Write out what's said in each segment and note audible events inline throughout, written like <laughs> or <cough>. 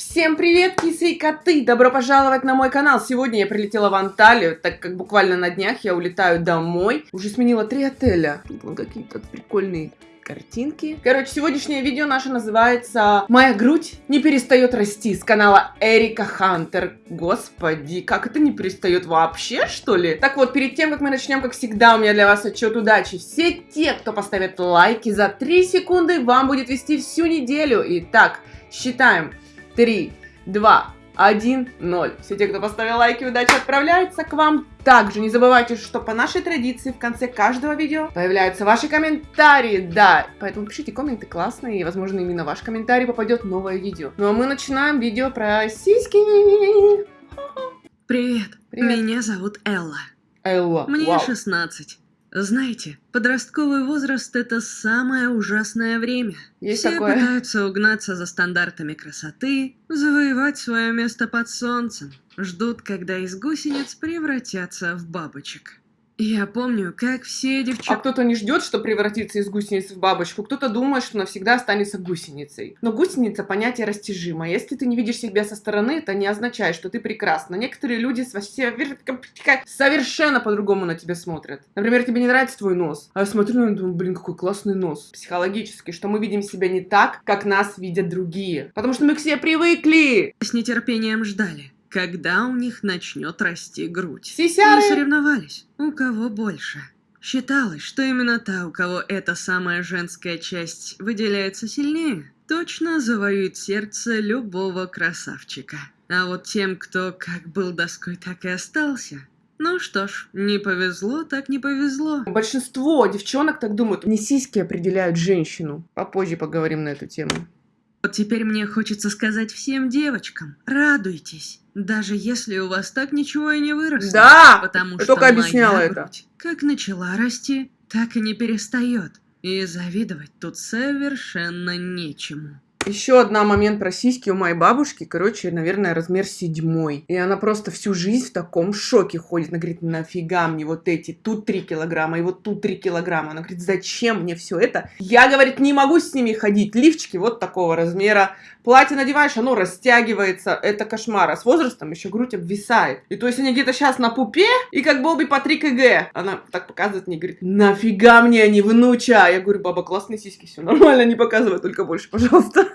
Всем привет, кисы и коты! Добро пожаловать на мой канал! Сегодня я прилетела в Анталию, так как буквально на днях я улетаю домой. Уже сменила три отеля. Вон какие-то прикольные картинки. Короче, сегодняшнее видео наше называется «Моя грудь не перестает расти» с канала Эрика Хантер. Господи, как это не перестает вообще, что ли? Так вот, перед тем, как мы начнем, как всегда, у меня для вас отчет удачи. Все те, кто поставит лайки за 3 секунды, вам будет вести всю неделю. Итак, считаем. 3, 2, 1, 0. Все те, кто поставил лайки, удачи отправляется к вам. Также не забывайте, что по нашей традиции в конце каждого видео появляются ваши комментарии. Да, поэтому пишите комменты классные, и, возможно, именно ваш комментарий попадет в новое видео. Ну а мы начинаем видео про сиськи. Привет, Привет. меня зовут Элла. Элла, Мне вау. 16. Знаете, подростковый возраст это самое ужасное время. Есть Все такое. пытаются угнаться за стандартами красоты, завоевать свое место под солнцем, ждут, когда из гусениц превратятся в бабочек. Я помню, как все А девчонки... кто-то не ждет, что превратится из гусеницы в бабочку, кто-то думает, что навсегда останется гусеницей. Но гусеница понятие растяжимое. Если ты не видишь себя со стороны, это не означает, что ты прекрасна. Некоторые люди совершенно по-другому на тебя смотрят. Например, тебе не нравится твой нос, а я смотрю и думаю, блин, какой классный нос. Психологически, что мы видим себя не так, как нас видят другие. Потому что мы к себе привыкли. с нетерпением ждали, когда у них начнет расти грудь. Сисяры. И соревновались, у кого больше. Считалось, что именно та, у кого эта самая женская часть выделяется сильнее, точно завоюет сердце любого красавчика. А вот тем, кто как был доской, так и остался. Ну что ж, не повезло, так не повезло. Большинство девчонок так думают. Не сиськи определяют женщину. Попозже поговорим на эту тему. Вот теперь мне хочется сказать всем девочкам, радуйтесь, даже если у вас так ничего и не выросло. Да! Потому Я что только моя объясняла это. грудь как начала расти, так и не перестает. И завидовать тут совершенно нечему. Еще одна момент про сиськи у моей бабушки, короче, наверное, размер седьмой. И она просто всю жизнь в таком шоке ходит. Она говорит, нафига мне вот эти, тут 3 килограмма, и вот тут 3 килограмма. Она говорит, зачем мне все это? Я, говорит, не могу с ними ходить. Лифчики вот такого размера. Платье надеваешь, оно растягивается. Это кошмар. А с возрастом еще грудь обвисает. И то есть они где-то сейчас на пупе, и как Бобби по 3 кг. Она так показывает мне, говорит, нафига мне они, внуча? Я говорю, баба, классные сиськи, все нормально, не показывай, только больше, пожалуйста.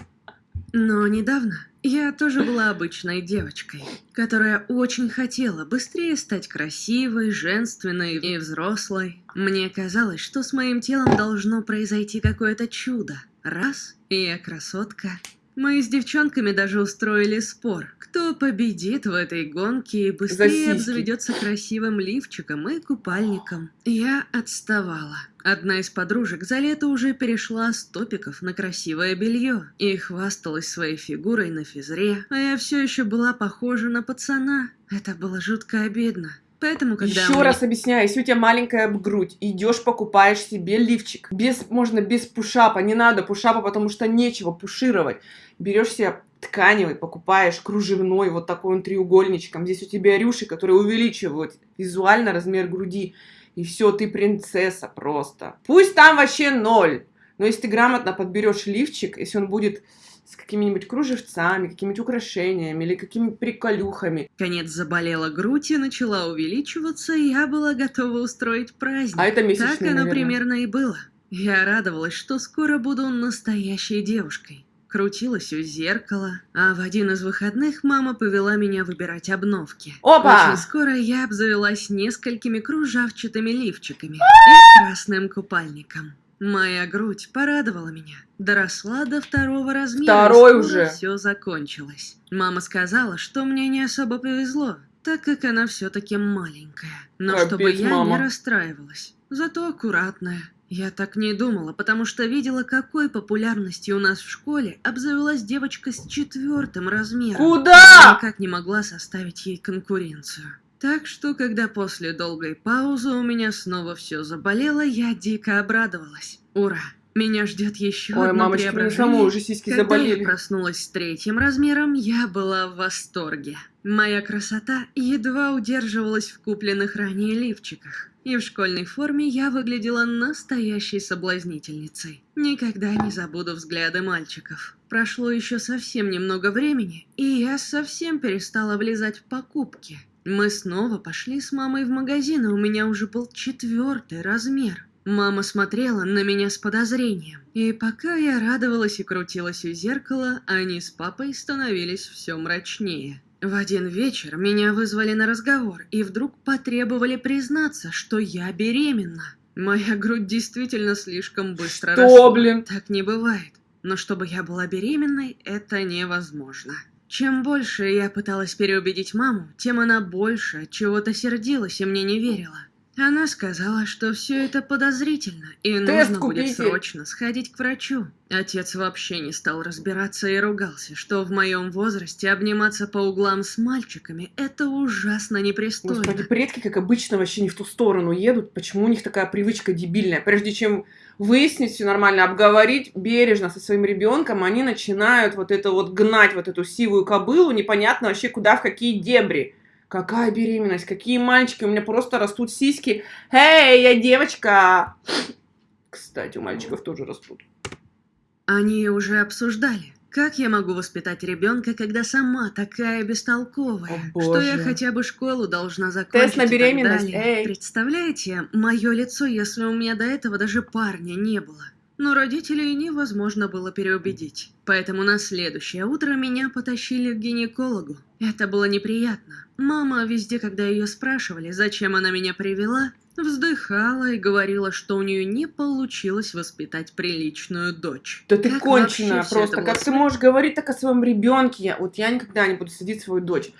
<laughs> Но недавно я тоже была обычной девочкой, которая очень хотела быстрее стать красивой, женственной и взрослой. Мне казалось, что с моим телом должно произойти какое-то чудо. Раз, и я красотка. Мы с девчонками даже устроили спор, кто победит в этой гонке и быстрее обзаведется красивым лифчиком и купальником. Я отставала. Одна из подружек за лето уже перешла с топиков на красивое белье и хвасталась своей фигурой на физре, а я все еще была похожа на пацана. Это было жутко обидно. Поэтому, когда Еще мне- раз объясняю, если у тебя маленькая грудь, идешь покупаешь себе лифчик. Без, можно без пушапа, не надо пушапа, потому что нечего пушировать. Берешь себе тканевый, покупаешь кружевной, вот такой он треугольничком. Здесь у тебя рюши, которые увеличивают визуально размер груди. И все, ты принцесса просто. Пусть там вообще ноль. Но если ты грамотно подберешь лифчик, если он будет с какими-нибудь кружевцами, какими-нибудь украшениями или какими-нибудь приколюхами, Конец заболела грудь и начала увеличиваться, и я была готова устроить праздник. а это месячные, Так оно наверное. примерно и было. Я радовалась, что скоро буду настоящей девушкой. Крутилась у зеркала, а в один из выходных мама повела меня выбирать обновки. Опа! Очень скоро я обзавелась несколькими кружавчатыми лифчиками и красным купальником. Моя грудь порадовала меня. Доросла до второго размера. Второй уже. все закончилось. Мама сказала, что мне не особо повезло, так как она все-таки маленькая. Но Капец, чтобы я мама. не расстраивалась. Зато аккуратная. Я так не думала, потому что видела, какой популярностью у нас в школе обзавелась девочка с четвертым размером. Куда? Никак не могла составить ей конкуренцию. Так что, когда после долгой паузы у меня снова все заболело, я дико обрадовалась. Ура! Меня ждет еще Ой, одно мамочки, мне преображение. самой уже сиськи Когда заболели. я проснулась с третьим размером, я была в восторге. Моя красота едва удерживалась в купленных ранее лифчиках. И в школьной форме я выглядела настоящей соблазнительницей. Никогда не забуду взгляды мальчиков. Прошло еще совсем немного времени, и я совсем перестала влезать в покупки. Мы снова пошли с мамой в магазин, и у меня уже был четвертый размер. Мама смотрела на меня с подозрением, и пока я радовалась и крутилась у зеркала, они с папой становились все мрачнее. В один вечер меня вызвали на разговор и вдруг потребовали признаться, что я беременна. Моя грудь действительно слишком быстро Что, росла. блин? Так не бывает. Но чтобы я была беременной, это невозможно. Чем больше я пыталась переубедить маму, тем она больше от чего-то сердилась и мне не верила. Она сказала, что все это подозрительно, и Тест нужно будет купите. срочно сходить к врачу. Отец вообще не стал разбираться и ругался, что в моем возрасте обниматься по углам с мальчиками – это ужасно непристойно. Господи, предки, как обычно, вообще не в ту сторону едут. Почему у них такая привычка дебильная? Прежде чем выяснить все нормально, обговорить бережно со своим ребенком, они начинают вот это вот гнать, вот эту сивую кобылу, непонятно вообще куда, в какие дебри. Какая беременность, какие мальчики, у меня просто растут сиськи. Эй, я девочка! Кстати, у мальчиков тоже растут. Они уже обсуждали, как я могу воспитать ребенка, когда сама такая бестолковая, О, что я хотя бы школу должна закончить Тест на и так беременность, далее. эй. Представляете, мое лицо, если у меня до этого даже парня не было. Но родителей невозможно было переубедить. Поэтому на следующее утро меня потащили к гинекологу. Это было неприятно. Мама везде, когда ее спрашивали, зачем она меня привела, вздыхала и говорила, что у нее не получилось воспитать приличную дочь. Да ты Как конченая просто. Как было ты можешь говорить так о своем ребенке? Вот я никогда не буду садить свою дочь.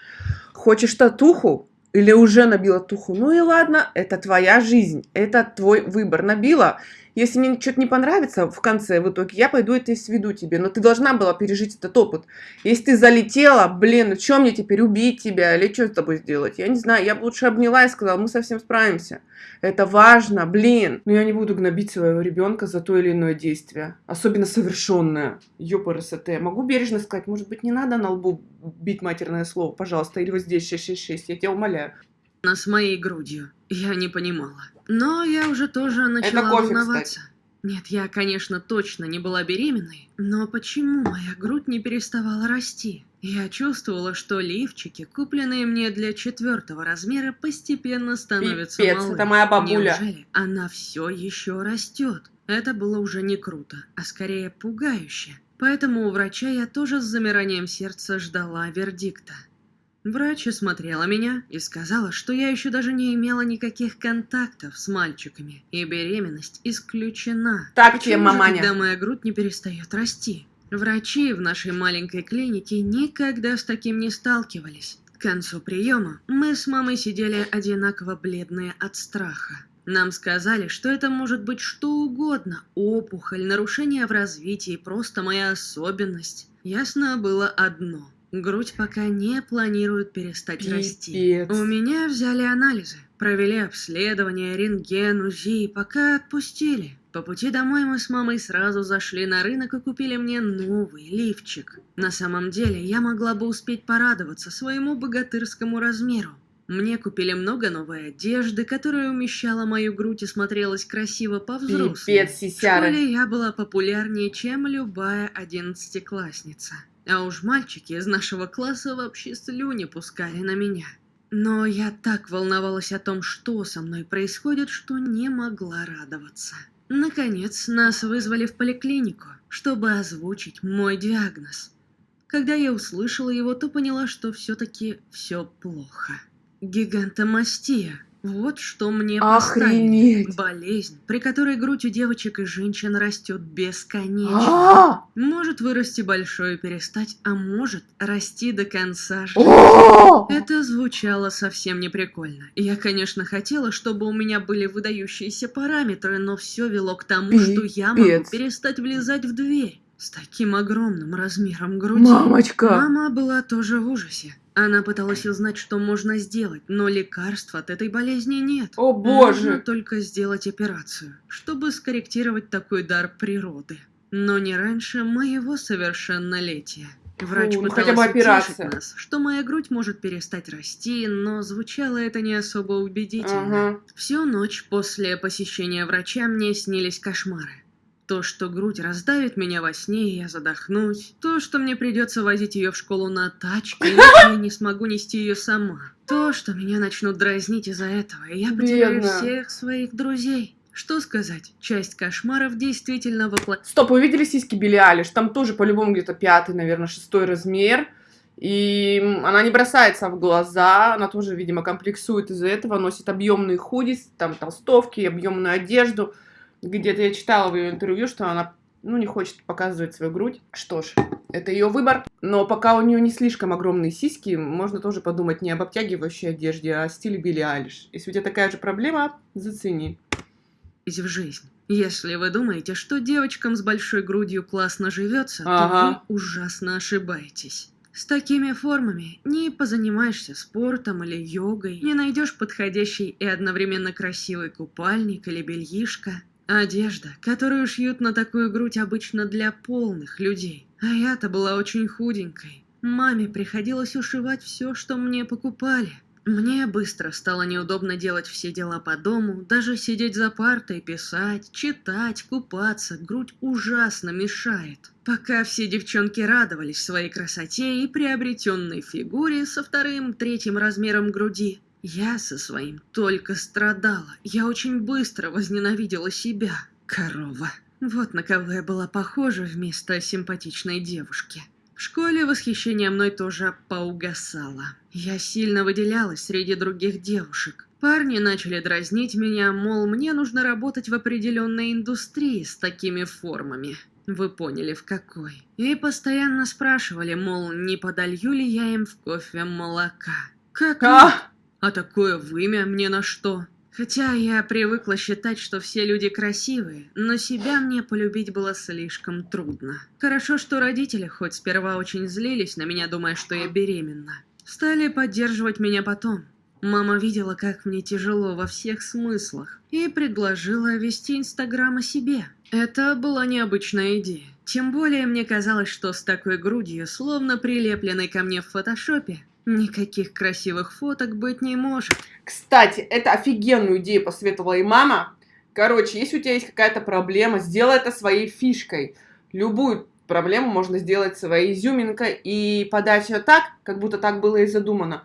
Хочешь татуху? Или уже набила туху? Ну и ладно, это твоя жизнь, это твой выбор. Набила. Если мне что-то не понравится в конце, в итоге, я пойду это и сведу тебе. Но ты должна была пережить этот опыт. Если ты залетела, блин, ну что мне теперь, убить тебя? Или что с тобой сделать? Я не знаю, я бы лучше обняла и сказала, мы совсем справимся. Это важно, блин. Но я не буду гнобить своего ребенка за то или иное действие. Особенно совершенное. Ёпрст. Могу бережно сказать, может быть, не надо на лбу бить матерное слово, пожалуйста, или вот здесь 666, я тебя умоляю. Она с моей грудью. Я не понимала. Но я уже тоже начала кофе, волноваться. Нет, я, конечно, точно не была беременной, но почему моя грудь не переставала расти? Я чувствовала, что лифчики, купленные мне для четвертого размера, постепенно становятся Пипец, малы. это моя бабуля. Неужели она все еще растет? Это было уже не круто, а скорее пугающе. Поэтому у врача я тоже с замиранием сердца ждала вердикта. Врач осмотрела меня и сказала, что я еще даже не имела никаких контактов с мальчиками, и беременность исключена. Так тебе, маманя. тогда моя грудь не перестает расти? Врачи в нашей маленькой клинике никогда с таким не сталкивались. К концу приема мы с мамой сидели одинаково бледные от страха. Нам сказали, что это может быть что угодно. Опухоль, нарушение в развитии, просто моя особенность. Ясно было одно. Грудь пока не планирует перестать расти. Пипец. У меня взяли анализы, провели обследование, рентген, УЗИ пока отпустили. По пути домой мы с мамой сразу зашли на рынок и купили мне новый лифчик. На самом деле, я могла бы успеть порадоваться своему богатырскому размеру. Мне купили много новой одежды, которая умещала мою грудь и смотрелась красиво по-взрослому. В школе я была популярнее, чем любая одиннадцатиклассница. А уж мальчики из нашего класса вообще слюни пускали на меня. Но я так волновалась о том, что со мной происходит, что не могла радоваться. Наконец, нас вызвали в поликлинику, чтобы озвучить мой диагноз. Когда я услышала его, то поняла, что все-таки все плохо. Гигантомастия. Вот что мне. Охренеть. Болезнь, при которой грудь у девочек и женщин растет бесконечно. А! Может вырасти большой и перестать, а может расти до конца жизни. Это звучало совсем не прикольно. Я, конечно, хотела, чтобы у меня были выдающиеся параметры, но все вело к тому, что я могу Пипец. перестать влезать в дверь. С таким огромным размером груди. Мамочка. Мама была тоже в ужасе. Она пыталась узнать, что можно сделать, но лекарств от этой болезни нет. О Можно боже. только сделать операцию, чтобы скорректировать такой дар природы. Но не раньше моего совершеннолетия. Врач Фу, ну хотя бы операция. нас, что моя грудь может перестать расти, но звучало это не особо убедительно. Ага. Всю ночь после посещения врача мне снились кошмары. То, что грудь раздавит меня во сне, и я задохнусь. То, что мне придется возить ее в школу на тачке, иначе я не смогу нести ее сама. То, что меня начнут дразнить из-за этого, и я потеряю Бедная. всех своих друзей. Что сказать, часть кошмаров действительно воплотилась. Стоп, вы видели сиськи Билли Алиш? Там тоже по-любому где-то пятый, наверное, шестой размер. И она не бросается в глаза, она тоже, видимо, комплексует из-за этого, носит объемные худи, там толстовки, объемную одежду. Где-то я читала в ее интервью, что она, ну, не хочет показывать свою грудь. Что ж, это ее выбор. Но пока у нее не слишком огромные сиськи, можно тоже подумать не об обтягивающей одежде, а о стиле Билли Алиш. Если у тебя такая же проблема, зацени. в жизнь. Если вы думаете, что девочкам с большой грудью классно живется, Ага. то вы ужасно ошибаетесь. С такими формами не позанимаешься спортом или йогой, не найдешь подходящий и одновременно красивый купальник или бельишко. Одежда, которую шьют на такую грудь обычно для полных людей. А я-то была очень худенькой. Маме приходилось ушивать все, что мне покупали. Мне быстро стало неудобно делать все дела по дому, даже сидеть за партой, писать, читать, купаться, грудь ужасно мешает. Пока все девчонки радовались своей красоте и приобретенной фигуре со вторым, третьим размером груди, я со своим только страдала. Я очень быстро возненавидела себя. Корова. Вот на кого я была похожа вместо симпатичной девушки. В школе восхищение мной тоже поугасало. Я сильно выделялась среди других девушек. Парни начали дразнить меня, мол, мне нужно работать в определенной индустрии с такими формами. Вы поняли, в какой. И постоянно спрашивали, мол, не подолью ли я им в кофе молока. Как А! А такое вымя мне на что? Хотя я привыкла считать, что все люди красивые, но себя мне полюбить было слишком трудно. Хорошо, что родители хоть сперва очень злились на меня, думая, что я беременна. Стали поддерживать меня потом. Мама видела, как мне тяжело во всех смыслах, и предложила вести Инстаграм о себе. Это была необычная идея. Тем более мне казалось, что с такой грудью, словно прилепленной ко мне в фотошопе, никаких красивых фоток быть не может. Кстати, это офигенную идею посоветовала и мама. Короче, если у тебя есть какая-то проблема, сделай это своей фишкой. Любую проблему можно сделать своей изюминкой и подать ее так, как будто так было и задумано.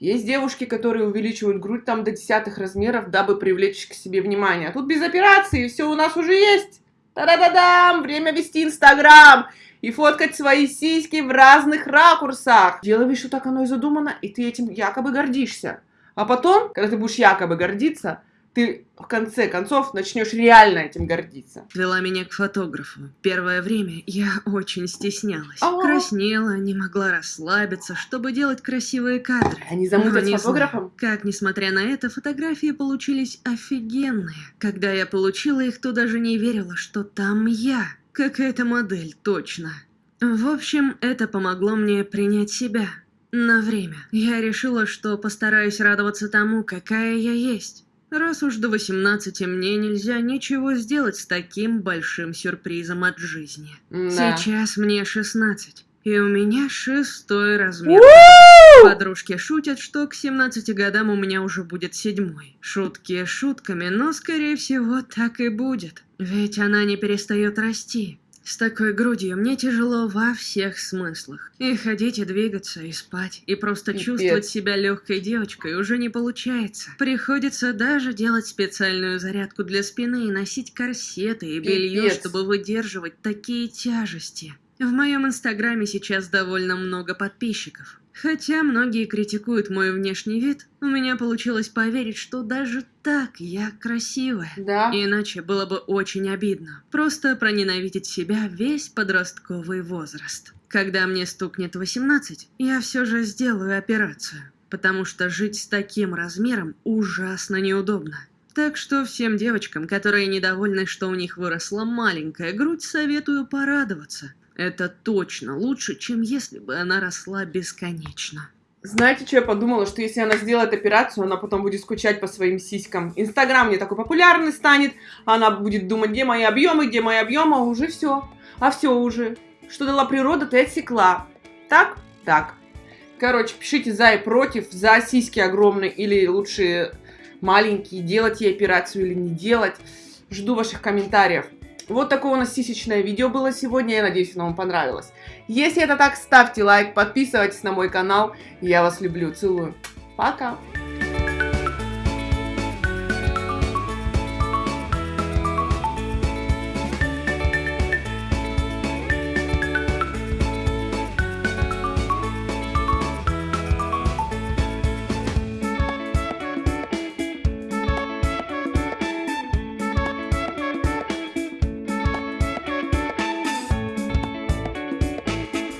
Есть девушки, которые увеличивают грудь там до десятых размеров, дабы привлечь к себе внимание. А тут без операции, все у нас уже есть. Та-да-да-дам! Время вести Инстаграм и фоткать свои сиськи в разных ракурсах. Делай вид, что так оно и задумано, и ты этим якобы гордишься. А потом, когда ты будешь якобы гордиться, ты в конце концов начнешь реально этим гордиться. Вела меня к фотографу. Первое время я очень стеснялась. А. Краснела, не могла расслабиться, чтобы делать красивые кадры. Они замутят Но с фотографом? знаю, Как, несмотря на это, фотографии получились офигенные. Когда я получила их, то даже не верила, что там я. Какая-то модель, точно. В общем, это помогло мне принять себя. На время. Я решила, что постараюсь радоваться тому, какая я есть. Раз уж до 18 мне нельзя ничего сделать с таким большим сюрпризом от жизни. Да. Сейчас мне 16, и у меня шестой размер. Подружки шутят, что к 17 годам у меня уже будет седьмой. Шутки шутками, но скорее всего так и будет. Ведь она не перестает расти. С такой грудью мне тяжело во всех смыслах. И ходить, и двигаться, и спать, и просто Пипец. чувствовать себя легкой девочкой уже не получается. Приходится даже делать специальную зарядку для спины и носить корсеты и белье, Пипец. чтобы выдерживать такие тяжести. В моем инстаграме сейчас довольно много подписчиков. Хотя многие критикуют мой внешний вид, у меня получилось поверить, что даже так я красивая. Да. Иначе было бы очень обидно. Просто проненавидеть себя весь подростковый возраст. Когда мне стукнет 18, я все же сделаю операцию. Потому что жить с таким размером ужасно неудобно. Так что всем девочкам, которые недовольны, что у них выросла маленькая грудь, советую порадоваться. Это точно лучше, чем если бы она росла бесконечно. Знаете, что я подумала? Что если она сделает операцию, она потом будет скучать по своим сиськам. Инстаграм не такой популярный станет, она будет думать, где мои объемы, где мои объемы, а уже все. А все уже. Что дала природа, ты отсекла. так, так. Короче, пишите за и против, за сиськи огромные или лучше маленькие, делать ей операцию или не делать. Жду ваших комментариев. Вот такое у нас сисечное видео было сегодня, я надеюсь, оно вам понравилось. Если это так, ставьте лайк, подписывайтесь на мой канал. Я вас люблю, целую. Пока!